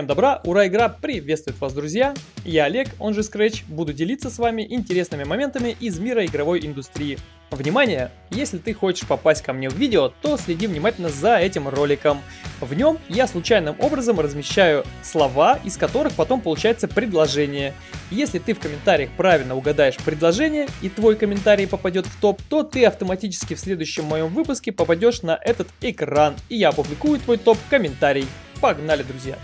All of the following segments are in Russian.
Всем добра, ура, игра приветствует вас, друзья! Я Олег, он же Scratch, буду делиться с вами интересными моментами из мира игровой индустрии. Внимание! Если ты хочешь попасть ко мне в видео, то следи внимательно за этим роликом. В нем я случайным образом размещаю слова, из которых потом получается предложение. Если ты в комментариях правильно угадаешь предложение и твой комментарий попадет в топ, то ты автоматически в следующем моем выпуске попадешь на этот экран, и я опубликую твой топ-комментарий. Погнали, друзья!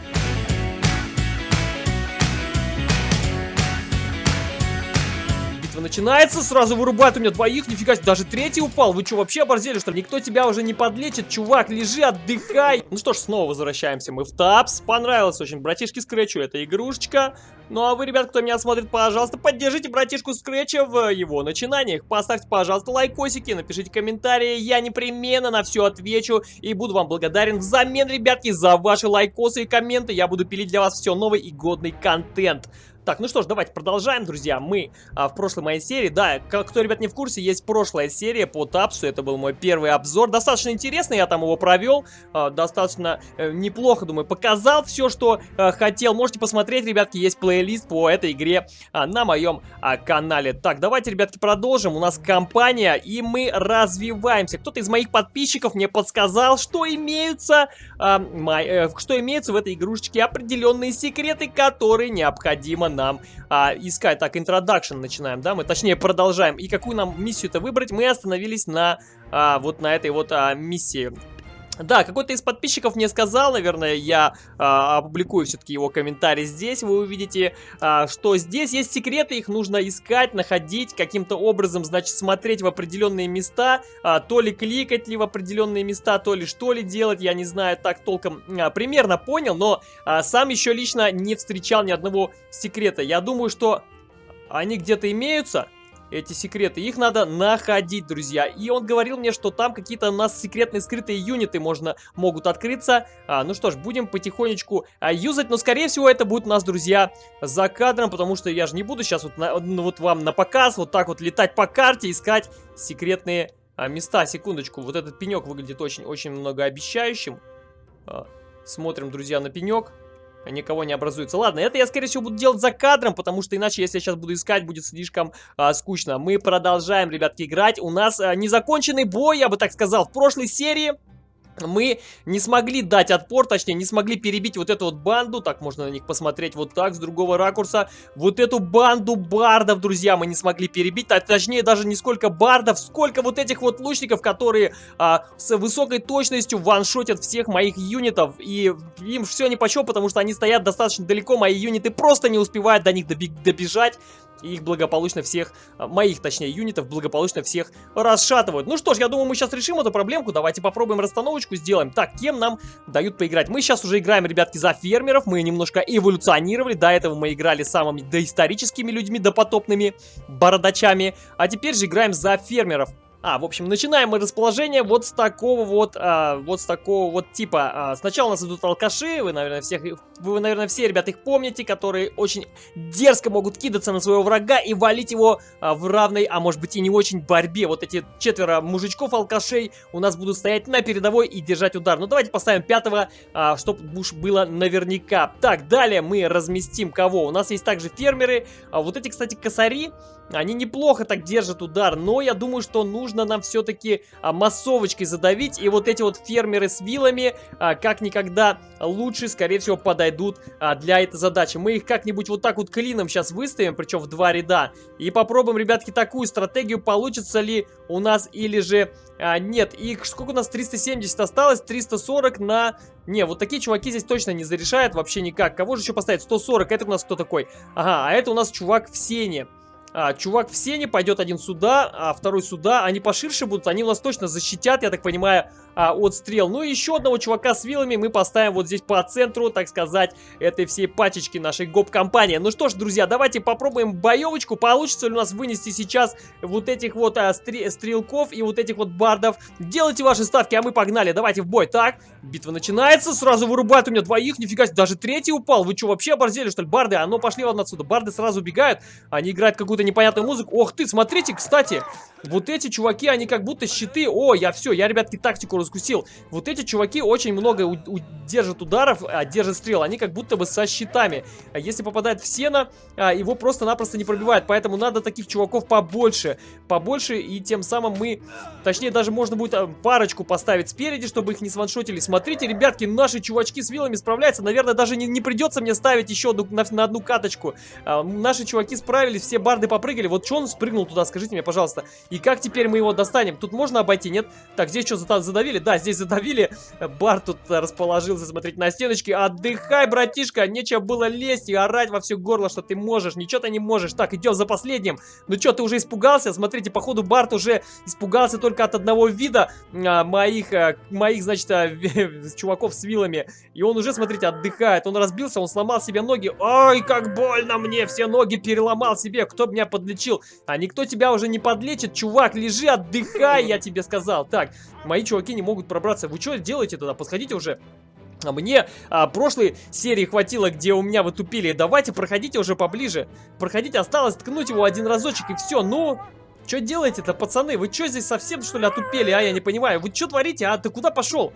Битва начинается, сразу вырубает у меня двоих, нифига себе, даже третий упал. Вы что, вообще оборзели, что ли? Никто тебя уже не подлечит, чувак, лежи, отдыхай. Ну что ж, снова возвращаемся мы в тапс. Понравилось очень братишке Скретчу эта игрушечка. Ну а вы, ребят, кто меня смотрит, пожалуйста, поддержите братишку Скретча в его начинаниях. Поставьте, пожалуйста, лайкосики, напишите комментарии, я непременно на все отвечу и буду вам благодарен взамен, ребятки, за ваши лайкосы и комменты. Я буду пилить для вас все новый и годный контент. Так, ну что ж, давайте продолжаем, друзья. Мы а, в прошлой моей серии, да, кто, ребят, не в курсе, есть прошлая серия по Тапсу. Это был мой первый обзор. Достаточно интересный, я там его провел. А, достаточно э, неплохо, думаю, показал все, что а, хотел. Можете посмотреть, ребятки, есть плейлист по этой игре а, на моем а, канале. Так, давайте, ребятки, продолжим. У нас компания, и мы развиваемся. Кто-то из моих подписчиков мне подсказал, что имеются, а, май, э, что имеются в этой игрушечке определенные секреты, которые необходимо нам а, искать. Так, introduction начинаем, да? Мы, точнее, продолжаем. И какую нам миссию-то выбрать? Мы остановились на а, вот на этой вот а, миссии. Да, какой-то из подписчиков мне сказал, наверное, я а, опубликую все-таки его комментарий здесь. Вы увидите, а, что здесь есть секреты, их нужно искать, находить, каким-то образом, значит, смотреть в определенные места, а, то ли кликать ли в определенные места, то ли что ли делать, я не знаю, так толком а, примерно понял, но а, сам еще лично не встречал ни одного секрета. Я думаю, что они где-то имеются, эти секреты. Их надо находить, друзья. И он говорил мне, что там какие-то у нас секретные скрытые юниты можно, могут открыться. А, ну что ж, будем потихонечку а, юзать. Но, скорее всего, это будет у нас, друзья, за кадром. Потому что я же не буду сейчас вот, на, ну, вот вам на показ вот так вот летать по карте, искать секретные а, места. Секундочку, вот этот пенек выглядит очень-очень многообещающим. А, смотрим, друзья, на пенек никого не образуется. Ладно, это я, скорее всего, буду делать за кадром, потому что иначе, если я сейчас буду искать, будет слишком а, скучно. Мы продолжаем, ребятки, играть. У нас а, незаконченный бой, я бы так сказал, в прошлой серии мы не смогли дать отпор, точнее, не смогли перебить вот эту вот банду, так можно на них посмотреть вот так, с другого ракурса, вот эту банду бардов, друзья, мы не смогли перебить, а, точнее, даже не сколько бардов, сколько вот этих вот лучников, которые а, с высокой точностью ваншотят всех моих юнитов, и им все ни по чем, потому что они стоят достаточно далеко, мои юниты просто не успевают до них добежать, и их благополучно всех, а, моих точнее юнитов, благополучно всех расшатывают. Ну что ж, я думаю, мы сейчас решим эту проблемку, давайте попробуем расстановочку сделаем. Так, кем нам дают поиграть? Мы сейчас уже играем, ребятки, за фермеров, мы немножко эволюционировали, до этого мы играли самыми доисторическими людьми, допотопными бородачами, а теперь же играем за фермеров. А, в общем, начинаем мы расположение вот с такого вот, а, вот с такого вот типа. А, сначала у нас идут алкаши, вы, наверное, всех, вы, наверное, все, ребят, их помните, которые очень дерзко могут кидаться на своего врага и валить его а, в равной, а может быть и не очень борьбе. Вот эти четверо мужичков-алкашей у нас будут стоять на передовой и держать удар. Ну, давайте поставим пятого, а, чтобы уж было наверняка. Так, далее мы разместим кого? У нас есть также фермеры. А, вот эти, кстати, косари, они неплохо так держат удар, но я думаю, что нужно нам все-таки а, массовочкой задавить. И вот эти вот фермеры с вилами а, как никогда лучше, скорее всего, подойдут а, для этой задачи. Мы их как-нибудь вот так вот клином сейчас выставим, причем в два ряда. И попробуем, ребятки, такую стратегию, получится ли у нас или же а, нет. И сколько у нас? 370 осталось, 340 на... Не, вот такие чуваки здесь точно не зарешают вообще никак. Кого же еще поставить? 140, это у нас кто такой? Ага, а это у нас чувак в сене а, чувак в сене, пойдет один сюда, а второй сюда. Они поширше будут, они у нас точно защитят, я так понимаю, а, от стрел. Ну и еще одного чувака с вилами мы поставим вот здесь по центру, так сказать, этой всей пачечки нашей гоп-компании. Ну что ж, друзья, давайте попробуем боевочку. Получится ли у нас вынести сейчас вот этих вот а, стр стрелков и вот этих вот бардов. Делайте ваши ставки, а мы погнали. Давайте в бой. Так, битва начинается, сразу вырубают у меня двоих, нифига себе, даже третий упал. Вы что, вообще оборзели, что ли? Барды, а ну пошли вон отсюда. Барды сразу убегают, они играют какую-то какую-то непонятную музыку. Ох ты, смотрите, кстати, вот эти чуваки, они как будто щиты. О, я все, я, ребятки, тактику раскусил. Вот эти чуваки очень много держат ударов, а, держат стрел. Они как будто бы со щитами. А если попадает в сено, а, его просто-напросто не пробивает. Поэтому надо таких чуваков побольше. Побольше, и тем самым мы... Точнее, даже можно будет а, парочку поставить спереди, чтобы их не сваншотили. Смотрите, ребятки, наши чувачки с вилами справляются. Наверное, даже не, не придется мне ставить еще на, на одну каточку. А, наши чуваки справились, все барды попрыгали. Вот что он спрыгнул туда, скажите мне, пожалуйста. И как теперь мы его достанем? Тут можно обойти, нет? Так, здесь что, задавили? Да, здесь задавили. Бар тут расположился смотреть на стеночке. Отдыхай, братишка, нечего было лезть и орать во все горло, что ты можешь. Ничего ты не можешь. Так, идем за последним. Ну что, ты уже испугался? Смотрите, походу Барт уже испугался только от одного вида а, моих, а, моих, значит, а, чуваков с вилами. И он уже, смотрите, отдыхает. Он разбился, он сломал себе ноги. Ой, как больно мне! Все ноги переломал себе. Кто меня подлечил? А никто тебя уже не подлечит, чувак. Лежи, отдыхай, я тебе сказал. Так, мои чуваки не могут пробраться. Вы что делаете тогда? Подходите уже. А мне а, прошлой серии хватило, где у меня вы тупили. Давайте, проходите уже поближе. Проходите, осталось ткнуть его один разочек и все. Ну, что делаете-то, пацаны? Вы что здесь совсем, что ли, отупели? А, я не понимаю. Вы что творите, а? Ты куда пошел?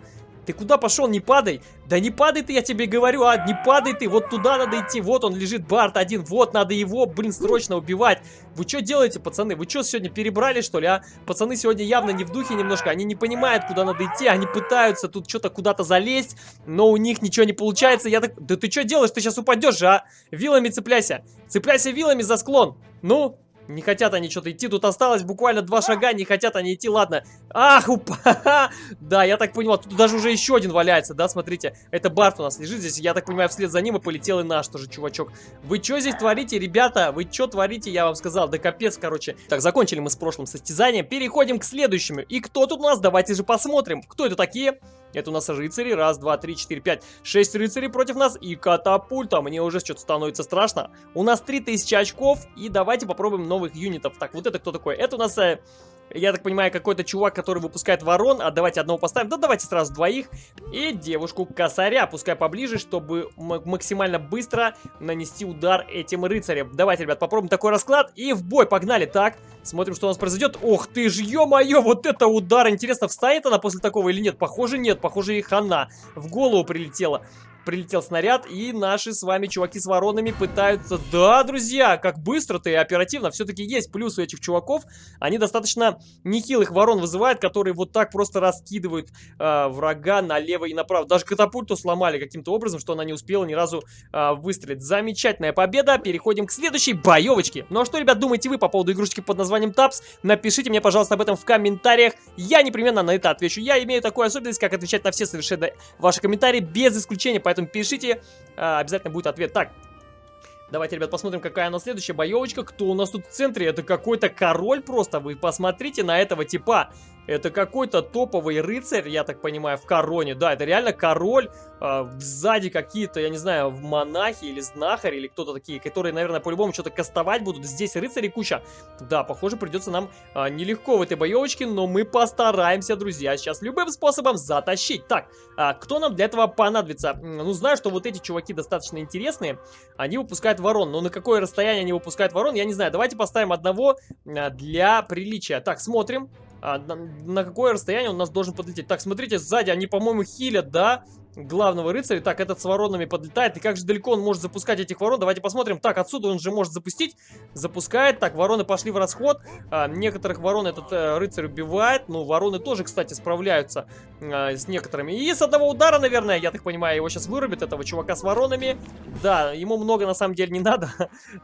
Ты куда пошел? Не падай. Да не падай ты, я тебе говорю, а, не падай ты. Вот туда надо идти. Вот он лежит, Барт один. Вот, надо его, блин, срочно убивать. Вы что делаете, пацаны? Вы что, сегодня перебрали, что ли, а? Пацаны сегодня явно не в духе немножко. Они не понимают, куда надо идти. Они пытаются тут что-то куда-то залезть, но у них ничего не получается. Я так... Да ты что делаешь? Ты сейчас упадешь же, а? Вилами цепляйся. Цепляйся вилами за склон. Ну, не хотят они что-то идти. Тут осталось буквально два шага. Не хотят они идти. Ладно. Ах, упа! Да, я так понял. Тут даже уже еще один валяется, да, смотрите. Это Барт у нас лежит здесь. Я так понимаю, вслед за ним и полетел и наш тоже чувачок. Вы что здесь творите, ребята? Вы что творите, я вам сказал. Да капец, короче. Так, закончили мы с прошлым состязанием. Переходим к следующему. И кто тут у нас? Давайте же посмотрим. Кто это такие? Это у нас рыцари. Раз, два, три, четыре, пять, шесть рыцарей против нас. И катапульта. Мне уже что-то становится страшно. У нас 3000 очков. И давайте попробуем новых юнитов. Так, вот это кто такой? Это у нас... Э, я так понимаю, какой-то чувак, который выпускает ворон. А давайте одного поставим. Да давайте сразу двоих. И девушку-косаря. Пускай поближе, чтобы максимально быстро нанести удар этим рыцарям. Давайте, ребят, попробуем такой расклад. И в бой, погнали. Так, смотрим, что у нас произойдет. Ох ты ж, ё-моё, вот это удар. Интересно, встанет она после такого или нет? Похоже, нет. Похоже, и хана в голову прилетела прилетел снаряд, и наши с вами чуваки с воронами пытаются... Да, друзья, как быстро-то и оперативно. Все-таки есть плюс у этих чуваков. Они достаточно нехилых ворон вызывают, которые вот так просто раскидывают э, врага налево и направо. Даже катапульту сломали каким-то образом, что она не успела ни разу э, выстрелить. Замечательная победа. Переходим к следующей боевочке. Ну а что, ребят, думаете вы по поводу игрушки под названием Тапс? Напишите мне, пожалуйста, об этом в комментариях. Я непременно на это отвечу. Я имею такую особенность, как отвечать на все совершенно ваши комментарии без исключения, поэтому пишите, а, обязательно будет ответ. Так, Давайте, ребят, посмотрим, какая у нас следующая боевочка. Кто у нас тут в центре? Это какой-то король просто. Вы посмотрите на этого типа. Это какой-то топовый рыцарь, я так понимаю, в короне. Да, это реально король. Э, сзади какие-то, я не знаю, монахи или знахари, или кто-то такие, которые, наверное, по-любому что-то кастовать будут. Здесь рыцарей куча. Да, похоже, придется нам э, нелегко в этой боевочке, но мы постараемся, друзья, сейчас любым способом затащить. Так, э, кто нам для этого понадобится? Ну, знаю, что вот эти чуваки достаточно интересные. Они выпускают ворон, но на какое расстояние они выпускают ворон, я не знаю. Давайте поставим одного для приличия. Так, смотрим а, на, на какое расстояние он нас должен подлететь. Так, смотрите, сзади они, по-моему, хилят, да? Главного рыцаря. Так, этот с воронами подлетает. И как же далеко он может запускать этих ворон? Давайте посмотрим. Так, отсюда он же может запустить. Запускает. Так, вороны пошли в расход. А, некоторых ворон этот э, рыцарь убивает. Ну, вороны тоже, кстати, справляются а, с некоторыми. И с одного удара, наверное, я так понимаю, его сейчас вырубит, этого чувака с воронами. Да, ему много на самом деле не надо.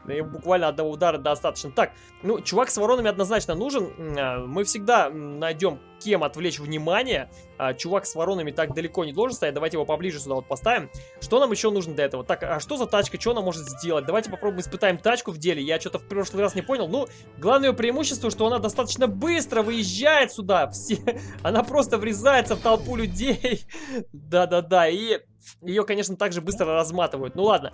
Буквально одного удара достаточно. Так, ну, чувак с воронами однозначно нужен. А, мы всегда найдем кем отвлечь внимание. А, чувак с воронами так далеко не должен стоять. Давайте его поближе сюда вот поставим. Что нам еще нужно для этого? Так, а что за тачка? Что она может сделать? Давайте попробуем испытаем тачку в деле. Я что-то в прошлый раз не понял. Ну, главное преимущество, что она достаточно быстро выезжает сюда. Все... Она просто врезается в толпу людей. Да-да-да. И ее, конечно, также быстро разматывают. Ну ладно,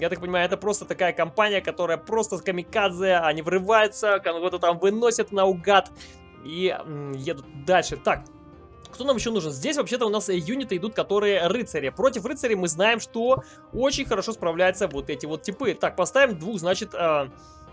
я так понимаю, это просто такая компания, которая просто с камикадзе, они врываются, кого-то там выносят наугад и едут дальше. Так, кто нам еще нужен? Здесь вообще-то у нас юниты идут, которые рыцари. Против рыцарей мы знаем, что очень хорошо справляются вот эти вот типы. Так, поставим двух, значит, э,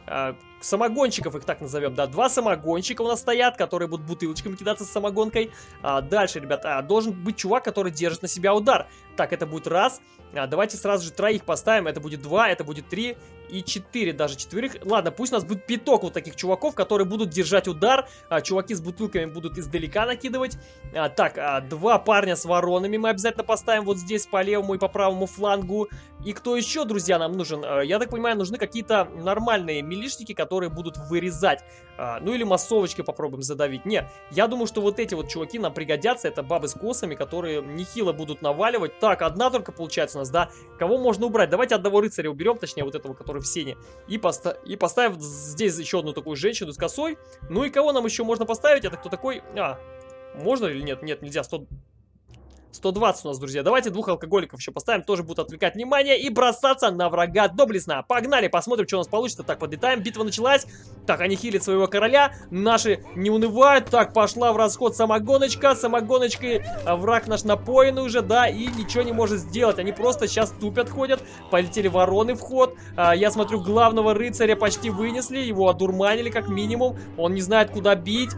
а, самогонщиков их так назовем, да, два самогонщика у нас стоят, которые будут бутылочками кидаться с самогонкой. А, дальше, ребята, а, должен быть чувак, который держит на себя удар. Так, это будет раз. А, давайте сразу же троих поставим, это будет два, это будет три и четыре, даже четверых. Ладно, пусть у нас будет пяток вот таких чуваков, которые будут держать удар. А, чуваки с бутылками будут издалека накидывать. А, так, а, два парня с воронами мы обязательно поставим вот здесь по левому и по правому флангу. И кто еще, друзья, нам нужен? А, я так понимаю, нужны какие-то нормальные милишники, которые будут вырезать. А, ну или массовочкой попробуем задавить. Не, я думаю, что вот эти вот чуваки нам пригодятся. Это бабы с косами, которые нехило будут наваливать. Так, одна только получается у нас, да? Кого можно убрать? Давайте одного рыцаря уберем, точнее вот этого, который в сене. И, поста и поставим здесь еще одну такую женщину с косой. Ну и кого нам еще можно поставить? Это кто такой? А, можно или нет? Нет, нельзя. 100... 120 у нас, друзья. Давайте двух алкоголиков еще поставим, тоже будут отвлекать внимание и бросаться на врага доблестно. Погнали, посмотрим, что у нас получится. Так, подлетаем, битва началась. Так, они хилят своего короля, наши не унывают. Так, пошла в расход самогоночка, самогоночкой а, враг наш напоен уже, да, и ничего не может сделать. Они просто сейчас тупят, ходят. Полетели вороны в ход. А, я смотрю, главного рыцаря почти вынесли, его одурманили как минимум. Он не знает, куда бить.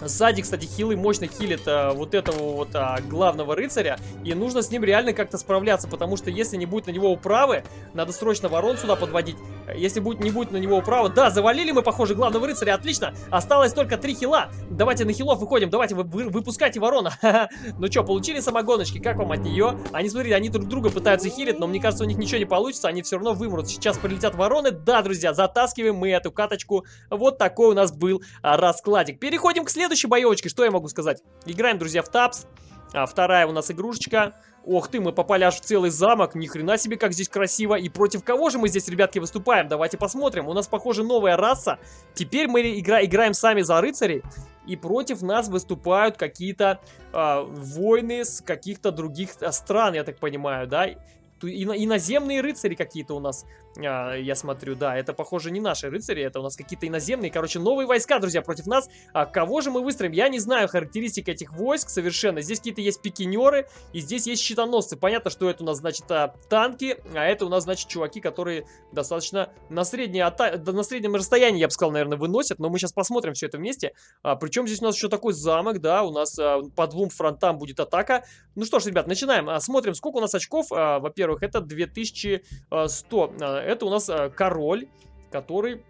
Сзади, кстати, хилы мощно хилит а, вот этого вот а, главного рыцаря. И нужно с ним реально как-то справляться, потому что если не будет на него управы, надо срочно ворон сюда подводить. Если будет, не будет на него управы... Да, завалили мы, похоже, главного рыцаря, отлично. Осталось только три хила. Давайте на хилов выходим, давайте вы, вы, выпускайте ворона. ну что, получили самогоночки, как вам от нее? Они, смотрите, они друг друга пытаются хилить, но мне кажется, у них ничего не получится, они все равно вымрут. Сейчас прилетят вороны. Да, друзья, затаскиваем мы эту каточку. Вот такой у нас был а, раскладик. Переходим к следующему следующей боевочке, что я могу сказать? Играем, друзья, в тапс. А, вторая у нас игрушечка. Ох ты, мы попали аж в целый замок. Ни хрена себе, как здесь красиво. И против кого же мы здесь, ребятки, выступаем? Давайте посмотрим. У нас, похоже, новая раса. Теперь мы игра играем сами за рыцарей. И против нас выступают какие-то э, войны с каких-то других а, стран, я так понимаю, да? Иноземные рыцари какие-то у нас а, я смотрю, да, это, похоже, не наши рыцари, это у нас какие-то иноземные, короче, новые войска, друзья, против нас. А кого же мы выстроим? Я не знаю характеристик этих войск совершенно. Здесь какие-то есть пикинеры, и здесь есть щитоносцы. Понятно, что это у нас, значит, а, танки, а это у нас, значит, чуваки, которые достаточно на, среднее, на среднем расстоянии, я бы сказал, наверное, выносят, но мы сейчас посмотрим все это вместе. А, причем здесь у нас еще такой замок, да, у нас а, по двум фронтам будет атака. Ну что ж, ребят, начинаем. А, смотрим, сколько у нас очков. А, Во-первых, это 2100 это у нас э, король, который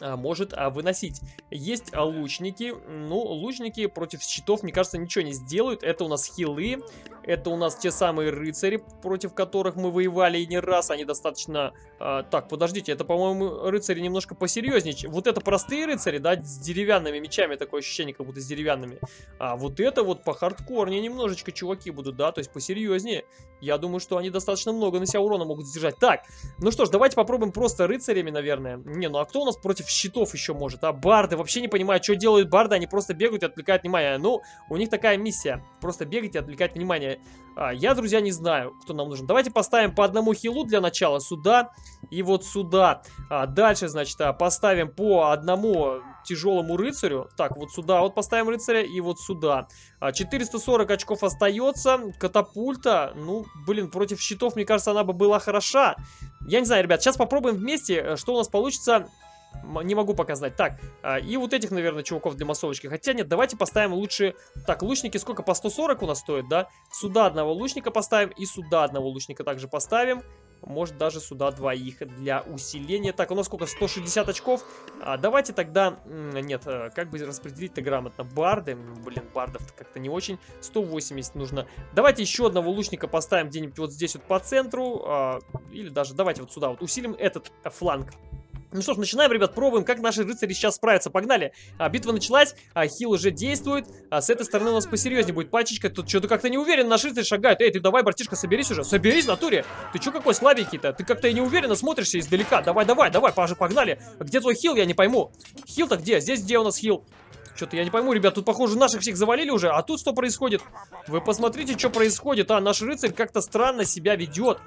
может а, выносить. Есть а, лучники. Ну, лучники против щитов, мне кажется, ничего не сделают. Это у нас хилы. Это у нас те самые рыцари, против которых мы воевали и не раз. Они достаточно... А, так, подождите, это, по-моему, рыцари немножко посерьезнее. Вот это простые рыцари, да, с деревянными мечами. Такое ощущение, как будто с деревянными. А вот это вот по хардкорнее немножечко чуваки будут, да, то есть посерьезнее. Я думаю, что они достаточно много на себя урона могут сдержать. Так, ну что ж, давайте попробуем просто рыцарями, наверное. Не, ну а кто у нас против щитов еще может? А барды, вообще не понимаю, что делают барды. Они просто бегают и отвлекают внимание. Ну, у них такая миссия. Просто бегать и отвлекать внимание. А, я, друзья, не знаю, кто нам нужен. Давайте поставим по одному хилу для начала сюда и вот сюда. А, дальше, значит, а, поставим по одному тяжелому рыцарю. Так, вот сюда вот поставим рыцаря и вот сюда. 440 а, очков остается. Катапульта, ну, блин, против щитов, мне кажется, она бы была хороша. Я не знаю, ребят, сейчас попробуем вместе, э, что у нас получится не могу показать. Так, а, и вот этих, наверное, чуваков для массовочки. Хотя нет, давайте поставим лучше... Так, лучники сколько? По 140 у нас стоит, да? Сюда одного лучника поставим и сюда одного лучника также поставим. Может, даже сюда двоих для усиления. Так, у нас сколько? 160 очков. А, давайте тогда... Нет, э, как бы распределить-то грамотно? Барды. Блин, бардов как-то не очень. 180 нужно. Давайте еще одного лучника поставим где-нибудь вот здесь вот по центру. А, или даже давайте вот сюда вот усилим этот фланг. Ну что ж, начинаем, ребят, пробуем, как наши рыцари сейчас справятся. Погнали. А, битва началась, а, хил уже действует. А с этой стороны у нас посерьезнее будет пачечка. Тут что-то как-то не уверен, наш рыцарь шагает. Эй, ты давай, братишка, соберись уже. Соберись, натуре. Ты что какой слабенький-то? Ты как-то и неуверенно смотришься издалека. Давай, давай, давай, погнали. Где твой хил, я не пойму. Хил-то где? Здесь где у нас хил? Что-то я не пойму, ребят, тут, похоже, наших всех завалили уже. А тут что происходит? Вы посмотрите, что происходит. А, наш рыцарь как-то странно себя ведет.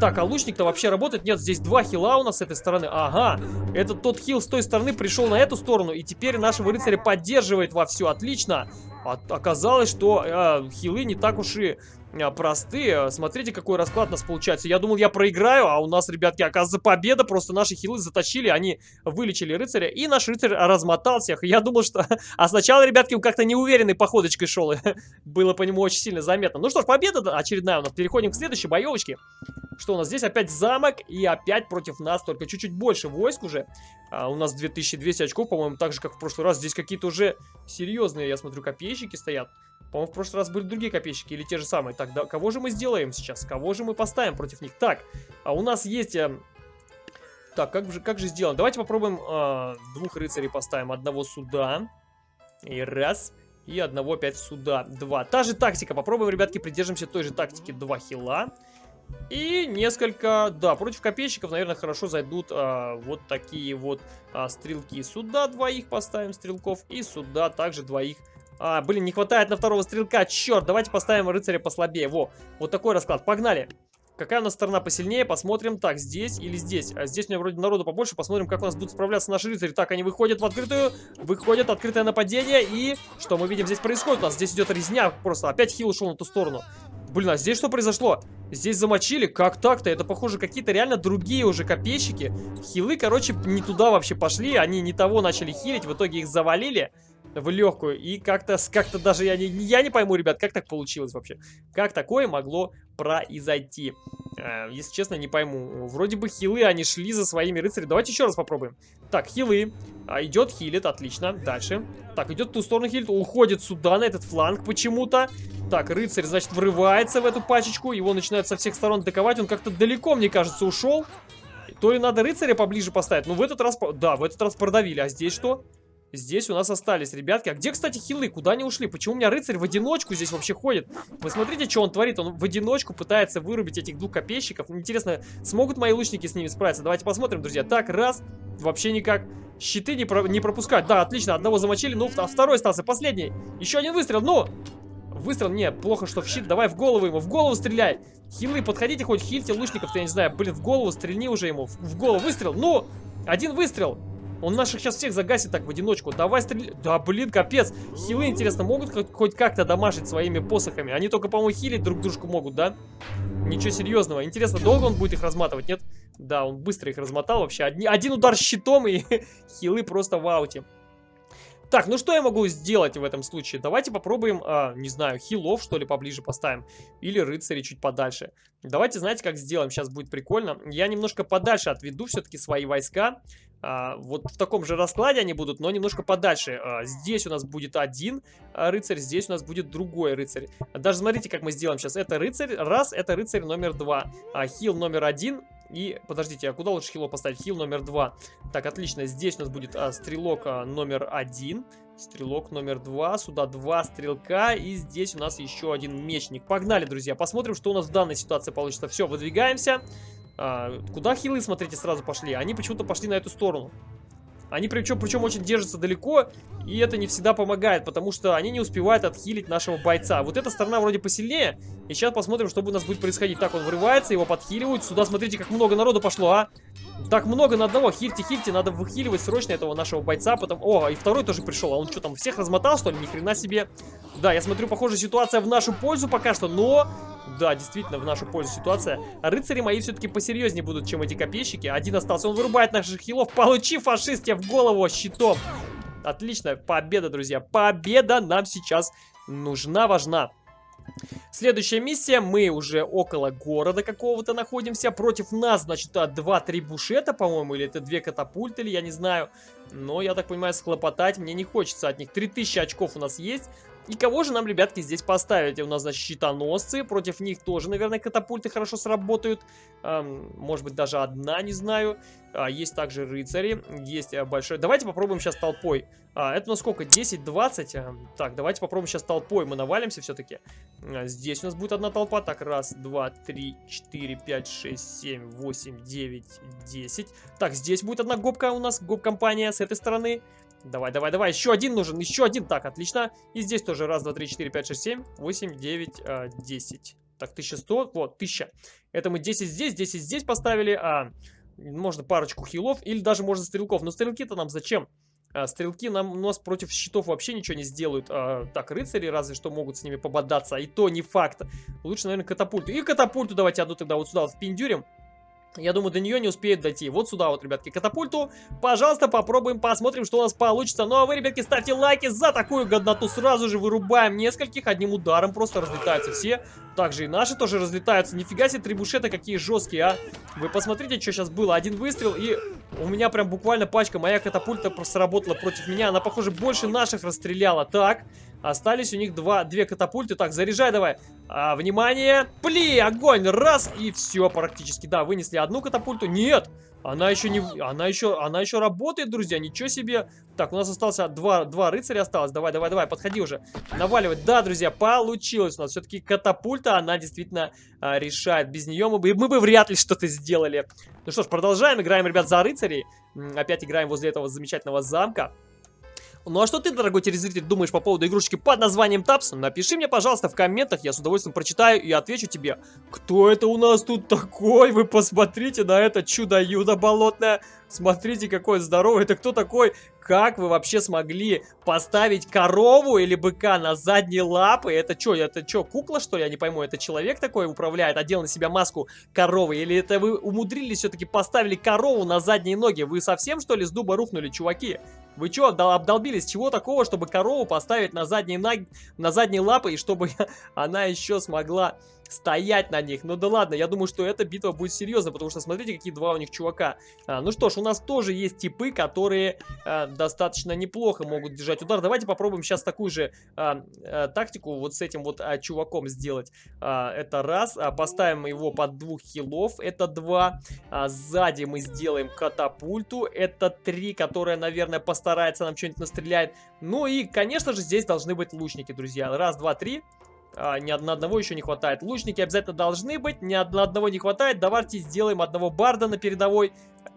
Так, а лучник-то вообще работает? Нет, здесь два хила у нас с этой стороны. Ага, этот тот хил с той стороны пришел на эту сторону. И теперь нашего рыцаря поддерживает во все. Отлично. А, оказалось, что э, хилы не так уж и простые. Смотрите, какой расклад у нас получается. Я думал, я проиграю, а у нас, ребятки, оказывается, победа. Просто наши хилы затащили, они вылечили рыцаря, и наш рыцарь размотал всех. Я думал, что... А сначала, ребятки, он как-то неуверенной походочкой шел. Было по нему очень сильно заметно. Ну что ж, победа очередная у нас. Переходим к следующей боевочке. Что у нас здесь? Опять замок, и опять против нас, только чуть-чуть больше войск уже. А, у нас 2200 очков, по-моему, так же, как в прошлый раз. Здесь какие-то уже серьезные, я смотрю, копейщики стоят. По-моему, в прошлый раз были другие копейщики или те же самые. Так, да, кого же мы сделаем сейчас? Кого же мы поставим против них? Так, а у нас есть... Э, так, как же, как же сделано? Давайте попробуем э, двух рыцарей поставим. Одного сюда. И раз. И одного опять сюда. Два. Та же тактика. Попробуем, ребятки, придержимся той же тактики. Два хила. И несколько, да, против копейщиков, наверное, хорошо зайдут а, вот такие вот а, стрелки. Сюда двоих поставим стрелков и сюда также двоих а, блин, не хватает на второго стрелка. Черт, давайте поставим рыцаря послабее. Во, вот такой расклад. Погнали. Какая у нас сторона посильнее? Посмотрим. Так, здесь или здесь? А здесь у меня вроде народу побольше. Посмотрим, как у нас будут справляться наши рыцари. Так, они выходят в открытую. Выходят, открытое нападение. И что мы видим здесь происходит? У нас здесь идет резня. Просто опять хил ушел на ту сторону. Блин, а здесь что произошло? Здесь замочили? Как так-то? Это, похоже, какие-то реально другие уже копейщики. Хилы, короче, не туда вообще пошли. Они не того начали хилить. В итоге их завалили в легкую. И как-то как, -то, даже я не, я не пойму, ребят, как так получилось вообще. Как такое могло произойти? Э, если честно, не пойму. Вроде бы хилы, они шли за своими рыцарями. Давайте еще раз попробуем. Так, хилы. А, идет, хилит, отлично. Дальше. Так, идет в ту сторону хилит. Уходит сюда, на этот фланг почему-то. Так, рыцарь, значит, врывается в эту пачечку. Его начинают со всех сторон атаковать. Он как-то далеко, мне кажется, ушел. То ли надо рыцаря поближе поставить. Ну, в этот раз... Да, в этот раз продавили. А здесь что? Здесь у нас остались ребятки. А где, кстати, хилы? Куда они ушли? Почему у меня рыцарь в одиночку здесь вообще ходит? Вы смотрите, что он творит. Он в одиночку пытается вырубить этих двух копейщиков. Интересно, смогут мои лучники с ними справиться? Давайте посмотрим, друзья. Так, раз. Вообще никак. Щиты не, про не пропускать. Да, отлично. Одного замочили. Ну, а второй остался. Последний. Еще один выстрел. Ну! Выстрел. Не, плохо, что в щит. Давай в голову ему. В голову стреляй. Хилы, подходите хоть хильте лучников. Я не знаю. Блин, в голову стрельни уже ему. В, в голову. Выстрел. Ну! Один выстрел. Он наших сейчас всех загасит так в одиночку. Давай стреляй. Да, блин, капец. Хилы, интересно, могут хоть как-то дамажить своими посохами? Они только, по-моему, хилить друг дружку могут, да? Ничего серьезного. Интересно, долго он будет их разматывать, нет? Да, он быстро их размотал вообще. Один, один удар щитом и хилы просто в ауте. Так, ну что я могу сделать в этом случае? Давайте попробуем, а, не знаю, хилов, что ли, поближе поставим. Или рыцари чуть подальше. Давайте, знаете, как сделаем? Сейчас будет прикольно. Я немножко подальше отведу все-таки свои войска. А, вот в таком же раскладе они будут, но немножко подальше. А, здесь у нас будет один а, рыцарь, здесь у нас будет другой рыцарь. Даже смотрите, как мы сделаем сейчас. Это рыцарь, раз, это рыцарь номер два. А, хил номер один, и, подождите, а куда лучше хило поставить? Хил номер два. Так, отлично. Здесь у нас будет а, стрелок а, номер один. Стрелок номер два. Сюда два стрелка. И здесь у нас еще один мечник. Погнали, друзья. Посмотрим, что у нас в данной ситуации получится. Все, выдвигаемся. А, куда хилы, смотрите, сразу пошли? Они почему-то пошли на эту сторону. Они причем, причем очень держатся далеко, и это не всегда помогает, потому что они не успевают отхилить нашего бойца. Вот эта сторона вроде посильнее, и сейчас посмотрим, что у нас будет происходить. Так, он вырывается, его подхиливают. Сюда, смотрите, как много народу пошло, а! Так много на одного. Хильте, хильте, надо выхиливать срочно этого нашего бойца. Потом... О, и второй тоже пришел. А он что там, всех размотал, что ли? Ни хрена себе. Да, я смотрю, похоже, ситуация в нашу пользу пока что, но... Да, действительно, в нашу пользу ситуация. рыцари мои все-таки посерьезнее будут, чем эти копейщики. Один остался, он вырубает наших хилов. Получи, фашист, в голову щитом. Отлично, победа, друзья. Победа нам сейчас нужна, важна. Следующая миссия, мы уже около города какого-то находимся. Против нас, значит, 2-3 бушета, по-моему, или это две катапульты, или я не знаю. Но, я так понимаю, схлопотать мне не хочется от них. 3000 очков у нас есть. И кого же нам, ребятки, здесь поставить? У нас, значит, щитоносцы. Против них тоже, наверное, катапульты хорошо сработают. Эм, может быть, даже одна, не знаю. А, есть также рыцари. Есть а, большой... Давайте попробуем сейчас толпой. А, это у нас сколько? 10-20? А, так, давайте попробуем сейчас толпой. Мы навалимся все-таки. А, здесь у нас будет одна толпа. Так, раз, два, три, четыре, пять, шесть, семь, восемь, девять, десять. Так, здесь будет одна гопка у нас. Гоп-компания с этой стороны. Давай, давай, давай. Еще один нужен. Еще один. Так, отлично. И здесь тоже. Раз, два, три, четыре, пять, шесть, семь, восемь, девять, а, десять. Так, 1100. Вот, 1000. Это мы 10 здесь, 10 здесь поставили. А, можно парочку хилов. Или даже можно стрелков. Но стрелки-то нам зачем? А, стрелки нам, у нас против щитов вообще ничего не сделают. А, так, рыцари разве что могут с ними пободаться, и то не факт. Лучше, наверное, катапульту. И катапульту давайте одну тогда вот сюда вот впендюрим. Я думаю, до нее не успеет дойти. Вот сюда вот, ребятки, катапульту. Пожалуйста, попробуем, посмотрим, что у нас получится. Ну а вы, ребятки, ставьте лайки за такую годноту. Сразу же вырубаем нескольких. Одним ударом просто разлетаются все. Также и наши тоже разлетаются. Нифига себе, трибушеты какие жесткие, а. Вы посмотрите, что сейчас было. Один выстрел, и у меня прям буквально пачка. Моя катапульта сработала против меня. Она, похоже, больше наших расстреляла. Так, Остались у них два, две катапульты. Так, заряжай давай. А, внимание. Пли, огонь. Раз. И все практически. Да, вынесли одну катапульту. Нет. Она еще не... Она еще... Она еще работает, друзья. Ничего себе. Так, у нас осталось два, два рыцаря осталось. Давай, давай, давай. Подходи уже. Наваливать. Да, друзья, получилось у нас. Все-таки катапульта, она действительно а, решает. Без нее мы бы, мы бы вряд ли что-то сделали. Ну что ж, продолжаем. Играем, ребят, за рыцарей. Опять играем возле этого замечательного замка. Ну а что ты, дорогой телезритель, думаешь по поводу игрушечки под названием Тапс? Напиши мне, пожалуйста, в комментах, я с удовольствием прочитаю и отвечу тебе. Кто это у нас тут такой? Вы посмотрите на это чудо-юдо болотное. Смотрите, какой здоровый. Это кто такой? Как вы вообще смогли поставить корову или быка на задние лапы? Это что, это что, кукла, что ли? Я не пойму, это человек такой управляет, одел на себя маску коровы? Или это вы умудрились все-таки поставили корову на задние ноги? Вы совсем, что ли, с дуба рухнули, чуваки? Вы что, обдолбились? Чего такого, чтобы корову поставить на задние, на... на задние лапы, и чтобы она еще смогла стоять на них. Ну да ладно, я думаю, что эта битва будет серьезна, потому что смотрите, какие два у них чувака. А, ну что ж, у нас тоже есть типы, которые а, достаточно неплохо могут держать удар. Давайте попробуем сейчас такую же а, а, тактику вот с этим вот а, чуваком сделать. А, это раз. А, поставим его под двух хилов. Это два. А, сзади мы сделаем катапульту. Это три, которая, наверное, постарается нам что-нибудь настреляет. Ну и, конечно же, здесь должны быть лучники, друзья. Раз, два, три. А, ни одного еще не хватает. Лучники обязательно должны быть, ни одного не хватает. Давайте сделаем одного барда на передовой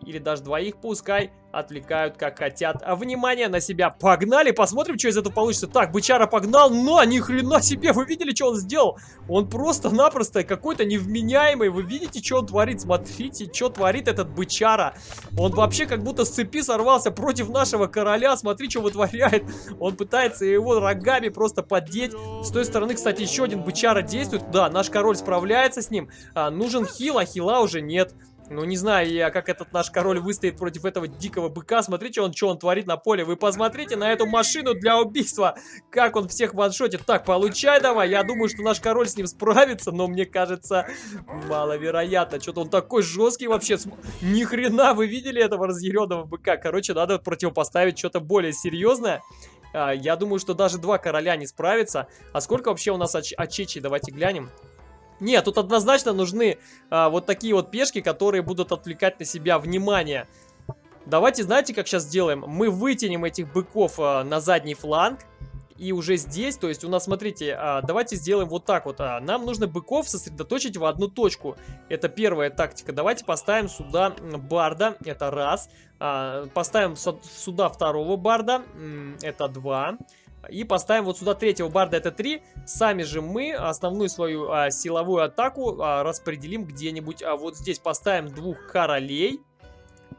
или даже двоих пускай отвлекают как хотят. А внимание на себя. Погнали, посмотрим, что из этого получится. Так, бычара погнал, но ни хрена себе, вы видели, что он сделал? Он просто-напросто какой-то невменяемый. Вы видите, что он творит? Смотрите, что творит этот бычара. Он вообще как будто с цепи сорвался против нашего короля. Смотри, что вытворяет. Он пытается его рогами просто поддеть. С той стороны, кстати, еще один бычара действует. Да, наш король справляется с ним. А, нужен хил, а хила уже нет. Ну, не знаю я, как этот наш король выстоит против этого дикого быка. Смотрите, он что он творит на поле. Вы посмотрите на эту машину для убийства. Как он всех ваншотит. Так, получай давай. Я думаю, что наш король с ним справится, но мне кажется, маловероятно. Что-то он такой жесткий вообще. Ни хрена, вы видели этого разъяренного быка? Короче, надо противопоставить что-то более серьезное. А, я думаю, что даже два короля не справятся. А сколько вообще у нас оч очечей? Давайте глянем. Нет, тут однозначно нужны а, вот такие вот пешки, которые будут отвлекать на себя внимание. Давайте, знаете, как сейчас сделаем? Мы вытянем этих быков а, на задний фланг. И уже здесь, то есть у нас, смотрите, а, давайте сделаем вот так вот. А, нам нужно быков сосредоточить в одну точку. Это первая тактика. Давайте поставим сюда барда, это раз. А, поставим сюда второго барда, это два. И поставим вот сюда третьего барда, это 3. Сами же мы основную свою а, силовую атаку а, распределим где-нибудь а, вот здесь. Поставим двух королей.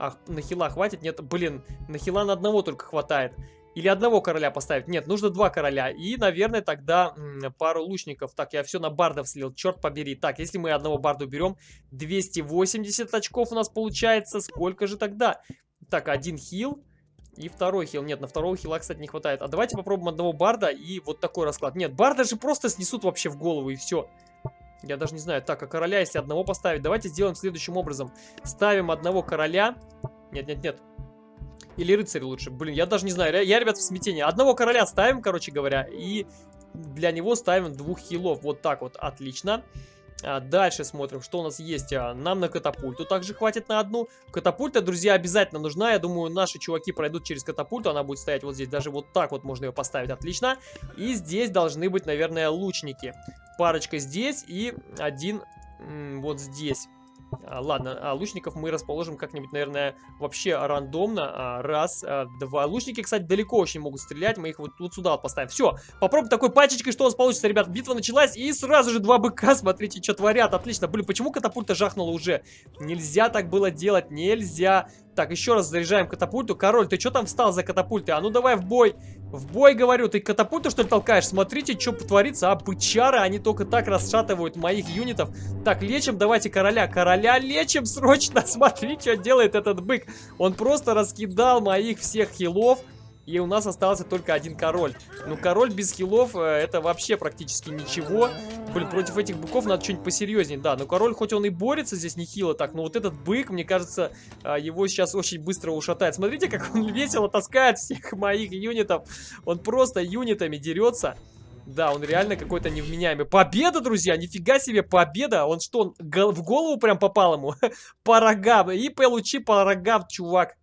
Ах, на хила хватит? Нет, блин, на хила на одного только хватает. Или одного короля поставить? Нет, нужно два короля. И, наверное, тогда пару лучников. Так, я все на бардов слил, черт побери. Так, если мы одного барда уберем, 280 очков у нас получается. Сколько же тогда? Так, один хил. И второй хил. Нет, на второго хила, кстати, не хватает. А давайте попробуем одного барда и вот такой расклад. Нет, барда же просто снесут вообще в голову и все. Я даже не знаю. Так, а короля, если одного поставить? Давайте сделаем следующим образом. Ставим одного короля. Нет, нет, нет. Или рыцарь лучше. Блин, я даже не знаю. Я, ребят, в смятении. Одного короля ставим, короче говоря. И для него ставим двух хилов. Вот так вот. Отлично. А, дальше смотрим, что у нас есть. А, нам на катапульту также хватит на одну. Катапульта, друзья, обязательно нужна. Я думаю, наши чуваки пройдут через катапульту. Она будет стоять вот здесь. Даже вот так вот можно ее поставить. Отлично. И здесь должны быть, наверное, лучники. Парочка здесь и один вот здесь. А, ладно, а лучников мы расположим как-нибудь, наверное, вообще рандомно. А, раз, два. Лучники, кстати, далеко очень могут стрелять. Мы их вот, вот сюда поставим. Все, попробуем такой пачечкой, что у нас получится, ребят. Битва началась, и сразу же два быка, смотрите, что творят. Отлично. Блин, почему катапульта жахнула уже? Нельзя так было делать, нельзя. Так, еще раз заряжаем катапульту. Король, ты что там встал за катапультой? А ну давай в бой. В бой, говорю. Ты катапульту, что ли, толкаешь? Смотрите, что творится. А, бычары, они только так расшатывают моих юнитов. Так, лечим, давайте короля. Короля лечим срочно. Смотри, что делает этот бык. Он просто раскидал моих всех хилов. И у нас остался только один король. Ну, король без хилов, э, это вообще практически ничего. Блин, против этих быков надо что-нибудь посерьезнее. Да, но король, хоть он и борется здесь нехило так, но вот этот бык, мне кажется, э, его сейчас очень быстро ушатает. Смотрите, как он весело таскает всех моих юнитов. Он просто юнитами дерется. Да, он реально какой-то невменяемый. Победа, друзья! Нифига себе, победа! Он что, он в голову прям попал ему? по рогам. И получи по рогам, чувак.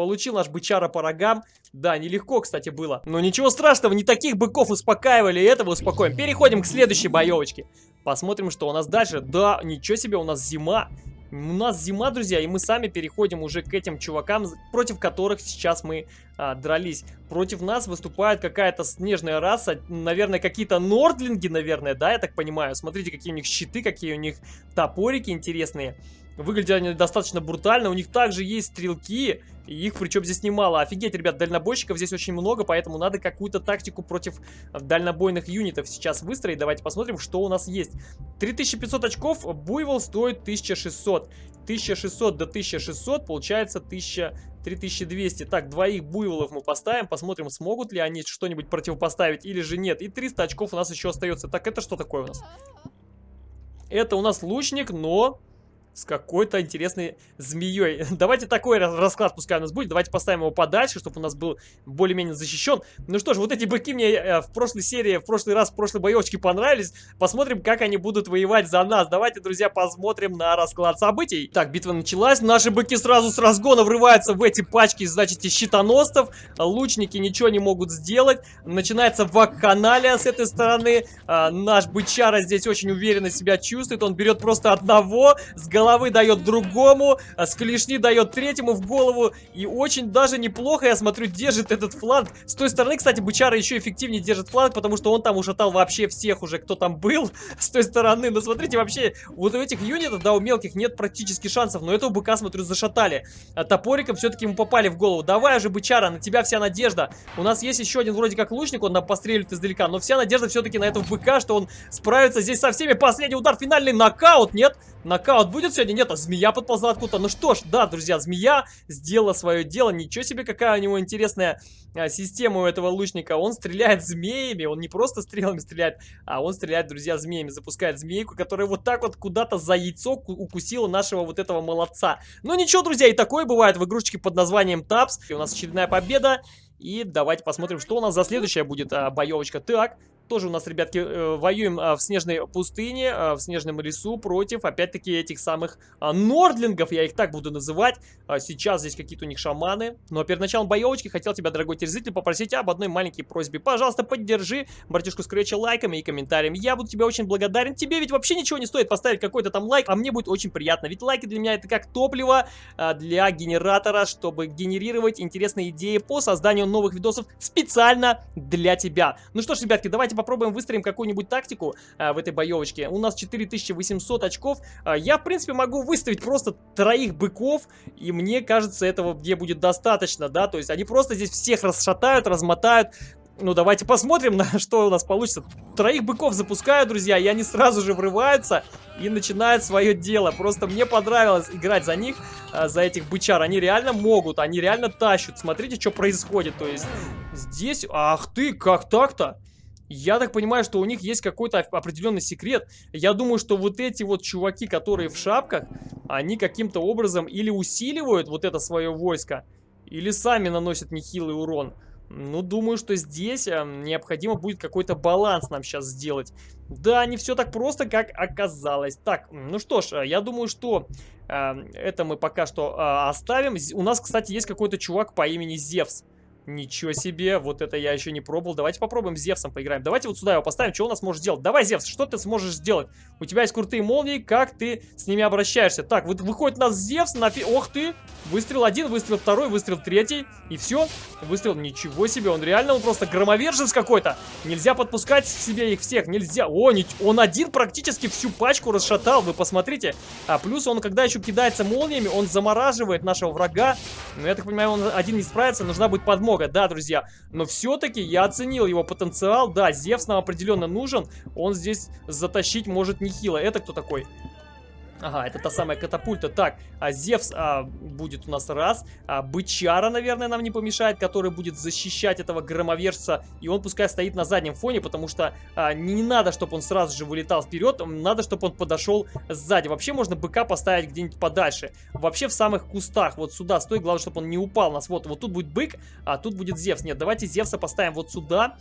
Получил наш бычара по рогам. Да, нелегко, кстати, было. Но ничего страшного, не таких быков успокаивали, и этого успокоим. Переходим к следующей боевочке. Посмотрим, что у нас дальше. Да, ничего себе, у нас зима. У нас зима, друзья, и мы сами переходим уже к этим чувакам, против которых сейчас мы а, дрались. Против нас выступает какая-то снежная раса, наверное, какие-то нордлинги, наверное, да, я так понимаю. Смотрите, какие у них щиты, какие у них топорики интересные. Выглядят они достаточно брутально. У них также есть стрелки. И их причем здесь немало. Офигеть, ребят, дальнобойщиков здесь очень много, поэтому надо какую-то тактику против дальнобойных юнитов сейчас выстроить. Давайте посмотрим, что у нас есть. 3500 очков, буйвол стоит 1600. 1600 до 1600 получается 1000, 3200. Так, двоих буйволов мы поставим, посмотрим, смогут ли они что-нибудь противопоставить или же нет. И 300 очков у нас еще остается. Так, это что такое у нас? Это у нас лучник, но с какой-то интересной змеей. Давайте такой расклад пускай у нас будет. Давайте поставим его подальше, чтобы у нас был более-менее защищен. Ну что ж, вот эти быки мне э, в прошлой серии, в прошлый раз, в прошлой боевочке понравились. Посмотрим, как они будут воевать за нас. Давайте, друзья, посмотрим на расклад событий. Так, битва началась. Наши быки сразу с разгона врываются в эти пачки, значит, щитоносцев. Лучники ничего не могут сделать. Начинается вакханалия с этой стороны. А, наш бычара здесь очень уверенно себя чувствует. Он берет просто одного с головы головы дает другому, а с клешни дает третьему в голову. И очень даже неплохо, я смотрю, держит этот фланг. С той стороны, кстати, бычара еще эффективнее держит фланг, потому что он там ушатал вообще всех уже, кто там был с той стороны. Но смотрите, вообще, вот у этих юнитов, да, у мелких нет практически шансов, но этого быка, смотрю, зашатали. А топориком все-таки ему попали в голову. Давай уже, бычара, на тебя вся надежда. У нас есть еще один вроде как лучник, он нам постреливает издалека, но вся надежда все-таки на этого быка, что он справится здесь со всеми. Последний удар, финальный нокаут, нет? Нокаут будет сегодня? Нет, а змея подползла откуда-то. Ну что ж, да, друзья, змея сделала свое дело. Ничего себе, какая у него интересная а, система у этого лучника. Он стреляет змеями, он не просто стрелами стреляет, а он стреляет, друзья, змеями. Запускает змейку, которая вот так вот куда-то за яйцо укусила нашего вот этого молодца. Ну ничего, друзья, и такое бывает в игрушечке под названием Тапс. И у нас очередная победа. И давайте посмотрим, что у нас за следующая будет а, боевочка. Так, тоже у нас, ребятки, э, воюем а, в снежной пустыне, а, в снежном лесу против, опять-таки, этих самых а, нордлингов, я их так буду называть. Сейчас здесь какие-то у них шаманы. Но перед началом боевочки хотел тебя, дорогой телезритель, попросить об одной маленькой просьбе. Пожалуйста, поддержи братишку Скретча лайками и комментариями. Я буду тебе очень благодарен. Тебе ведь вообще ничего не стоит поставить какой-то там лайк, а мне будет очень приятно. Ведь лайки для меня это как топливо для генератора, чтобы генерировать интересные идеи по созданию новых видосов специально для тебя. Ну что ж, ребятки, давайте попробуем выстроим какую-нибудь тактику а, в этой боевочке. У нас 4800 очков. А, я, в принципе, могу выставить просто троих быков, и мне кажется, этого где будет достаточно, да, то есть они просто здесь всех расшатают, размотают, ну, давайте посмотрим, на что у нас получится. Троих быков запускаю, друзья, и они сразу же врываются и начинают свое дело. Просто мне понравилось играть за них, а, за этих бычар. Они реально могут, они реально тащут. Смотрите, что происходит. То есть здесь... Ах ты, как так-то? Я так понимаю, что у них есть какой-то определенный секрет. Я думаю, что вот эти вот чуваки, которые в шапках, они каким-то образом или усиливают вот это свое войско, или сами наносят нехилый урон. Ну, думаю, что здесь э, необходимо будет какой-то баланс нам сейчас сделать. Да, не все так просто, как оказалось. Так, ну что ж, э, я думаю, что э, это мы пока что э, оставим. У нас, кстати, есть какой-то чувак по имени Зевс. Ничего себе, вот это я еще не пробовал. Давайте попробуем с Зевсом поиграем. Давайте вот сюда его поставим, что у нас может сделать. Давай, Зевс, что ты сможешь сделать? У тебя есть крутые молнии, как ты с ними обращаешься? Так, вот выходит у нас Зевс, нафиг... Ох ты! Выстрел один, выстрел второй, выстрел третий. И все. Выстрел, ничего себе, он реально, он просто громовержец какой-то. Нельзя подпускать к себе их всех, нельзя. О, не... он один практически всю пачку расшатал, вы посмотрите. А плюс он, когда еще кидается молниями, он замораживает нашего врага. Но я так понимаю, он один не справится, нужна будет подмога, да, друзья. Но все-таки я оценил его потенциал, да, Зевс нам определенно нужен. Он здесь затащить может нехило. Это кто такой? Ага, это та самая катапульта. Так, а Зевс а, будет у нас раз. А, Бычара, наверное, нам не помешает, который будет защищать этого громовержца. И он пускай стоит на заднем фоне, потому что а, не, надо, чтобы он сразу же вылетал вперед. Надо, чтобы он подошел сзади. Вообще можно быка поставить где-нибудь подальше. Вообще в самых кустах. Вот сюда стой. Главное, чтобы он не упал нас. Вот, вот тут будет бык, а тут будет Зевс. Нет, давайте Зевса поставим вот сюда.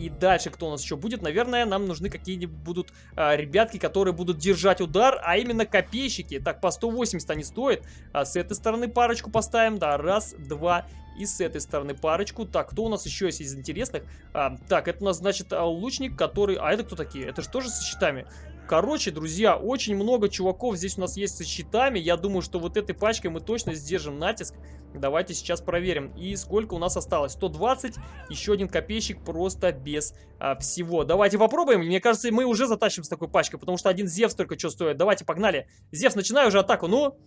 И дальше кто у нас еще будет? Наверное, нам нужны какие-нибудь будут а, ребятки, которые будут держать удар, а именно копейщики. Так, по 180 они стоят. А с этой стороны парочку поставим. Да, раз, два и с этой стороны парочку. Так, кто у нас еще есть из интересных? А, так, это у нас, значит, а, лучник, который... А это кто такие? Это же тоже со щитами. Короче, друзья, очень много чуваков здесь у нас есть со щитами. Я думаю, что вот этой пачкой мы точно сдержим натиск. Давайте сейчас проверим. И сколько у нас осталось? 120. Еще один копейщик просто без а, всего. Давайте попробуем. Мне кажется, мы уже затащим с такой пачкой, потому что один Зевс только что стоит. Давайте, погнали. Зевс, начинаю уже атаку. Ну,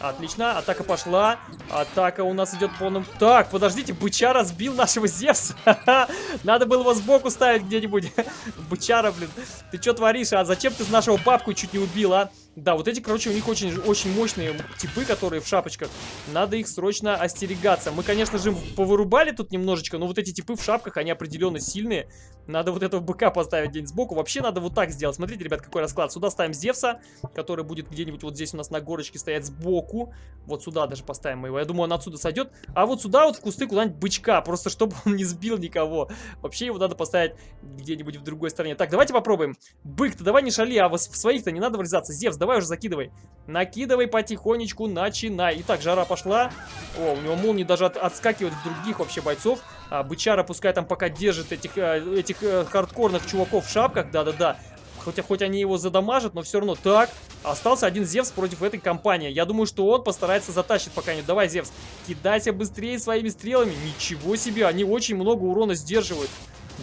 Отлично, атака пошла. Атака у нас идет полным... Так, подождите, быча разбил нашего Зевса. Надо было его сбоку ставить где-нибудь. Бычара, блин. Ты что творишь? А зачем ты нашего папку чуть не убил, а? Да, вот эти, короче, у них очень, очень мощные типы, которые в шапочках. Надо их срочно остерегаться. Мы, конечно же, повырубали тут немножечко, но вот эти типы в шапках, они определенно сильные. Надо вот этого быка поставить где-нибудь сбоку. Вообще надо вот так сделать. Смотрите, ребят, какой расклад. Сюда ставим Зевса, который будет где-нибудь вот здесь у нас на горочке стоять сбоку. Вот сюда даже поставим мы его. Я думаю, он отсюда сойдет. А вот сюда вот в кусты куда-нибудь бычка, просто чтобы он не сбил никого. Вообще его надо поставить где-нибудь в другой стороне. Так, давайте попробуем. Бык, ты давай не шали, а в своих-то не надо врезаться. Зевс, давай уже закидывай. Накидывай потихонечку, начинай. Итак, жара пошла. О, у него молнии даже от, отскакивают в других вообще бойцов. А, бычара пускай там пока держит этих, э, этих э, хардкорных чуваков в шапках. Да-да-да. Хотя хоть они его задамажат, но все равно. Так, остался один Зевс против этой компании. Я думаю, что он постарается затащить пока не. Давай, Зевс, кидайся быстрее своими стрелами. Ничего себе, они очень много урона сдерживают.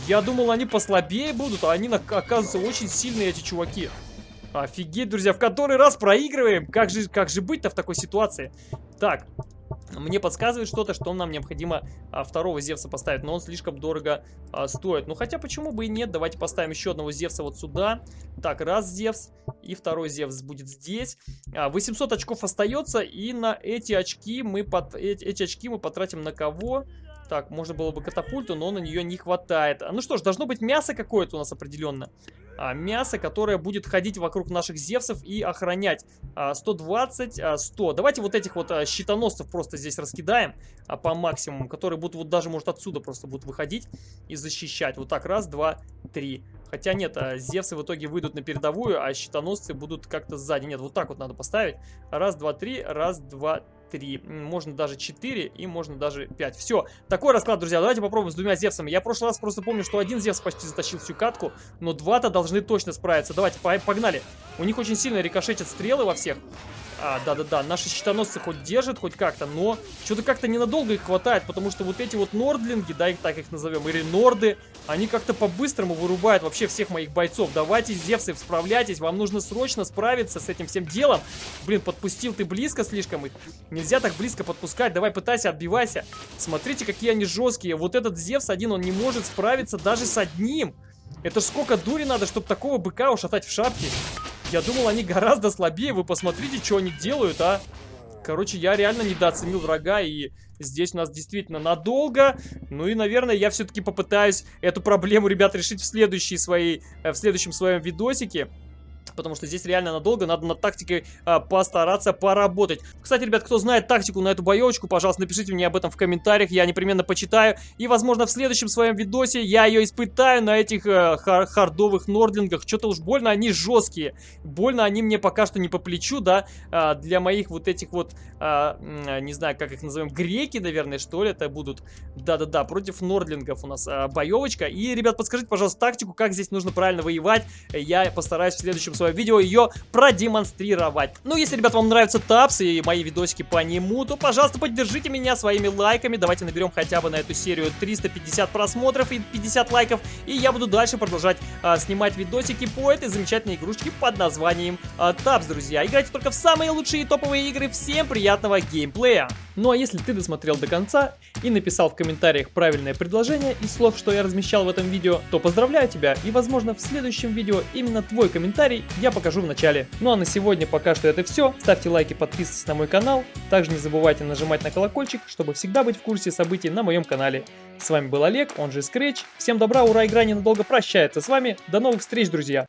Я думал, они послабее будут, а они, оказывается, очень сильные эти чуваки. Офигеть, друзья, в который раз проигрываем. Как же, как же быть-то в такой ситуации? Так, мне подсказывает что-то, что нам необходимо а, второго Зевса поставить, но он слишком дорого а, стоит. Ну, хотя почему бы и нет, давайте поставим еще одного Зевса вот сюда. Так, раз Зевс, и второй Зевс будет здесь. А, 800 очков остается, и на эти очки мы, под, эти, эти очки мы потратим на кого? Так, можно было бы катапульту, но на нее не хватает. Ну что ж, должно быть мясо какое-то у нас определенно а, мясо, которое будет ходить вокруг наших зевсов и охранять. А, 120, а, 100. Давайте вот этих вот а, щитоносцев просто здесь раскидаем а, по максимуму, которые будут вот даже, может, отсюда просто будут выходить и защищать. Вот так, раз, два, три. Хотя нет, а, Зевсы в итоге выйдут на передовую, а щитоносцы будут как-то сзади. Нет, вот так вот надо поставить. Раз, два, три, раз, два. 3, можно даже 4 и можно даже 5. Все, такой расклад, друзья. Давайте попробуем с двумя Зевсами. Я в прошлый раз просто помню, что один Зевс почти затащил всю катку, но два-то должны точно справиться. Давайте, погнали. У них очень сильно рикошетят стрелы во всех. А, да-да-да, наши щитоносцы хоть держат, хоть как-то, но что-то как-то ненадолго их хватает, потому что вот эти вот нордлинги, да, их так их назовем, или норды, они как-то по-быстрому вырубают вообще всех моих бойцов. Давайте, Зевсы, справляйтесь, вам нужно срочно справиться с этим всем делом. Блин, подпустил ты близко слишком их. Нельзя так близко подпускать, давай пытайся, отбивайся. Смотрите, какие они жесткие. Вот этот Зевс один, он не может справиться даже с одним. Это ж сколько дури надо, чтобы такого быка ушатать в шапке. Я думал, они гораздо слабее. Вы посмотрите, что они делают, а. Короче, я реально недооценил врага, и здесь у нас действительно надолго. Ну и, наверное, я все-таки попытаюсь эту проблему, ребят, решить в, следующей своей, э, в следующем своем видосике. Потому что здесь реально надолго надо над тактикой а, постараться поработать. Кстати, ребят, кто знает тактику на эту боевочку, пожалуйста, напишите мне об этом в комментариях. Я непременно почитаю. И, возможно, в следующем своем видосе я ее испытаю на этих а, хар хардовых нордлингах. Что-то уж больно они жесткие. Больно они мне пока что не по плечу, да, а, для моих вот этих вот, а, не знаю, как их назовем, греки, наверное, что ли, это будут. Да-да-да, против нордлингов у нас а, боевочка. И, ребят, подскажите, пожалуйста, тактику, как здесь нужно правильно воевать. Я постараюсь в следующем свое видео ее продемонстрировать. Ну, если, ребят, вам нравятся тапсы и мои видосики по нему, то, пожалуйста, поддержите меня своими лайками. Давайте наберем хотя бы на эту серию 350 просмотров и 50 лайков. И я буду дальше продолжать а, снимать видосики по этой замечательной игрушечке под названием а, Тапс, друзья. Играйте только в самые лучшие топовые игры. Всем приятного геймплея! Ну а если ты досмотрел до конца и написал в комментариях правильное предложение из слов, что я размещал в этом видео, то поздравляю тебя и возможно в следующем видео именно твой комментарий я покажу в начале. Ну а на сегодня пока что это все. Ставьте лайки, подписывайтесь на мой канал. Также не забывайте нажимать на колокольчик, чтобы всегда быть в курсе событий на моем канале. С вами был Олег, он же Scratch. Всем добра, ура, игра ненадолго прощается с вами. До новых встреч, друзья!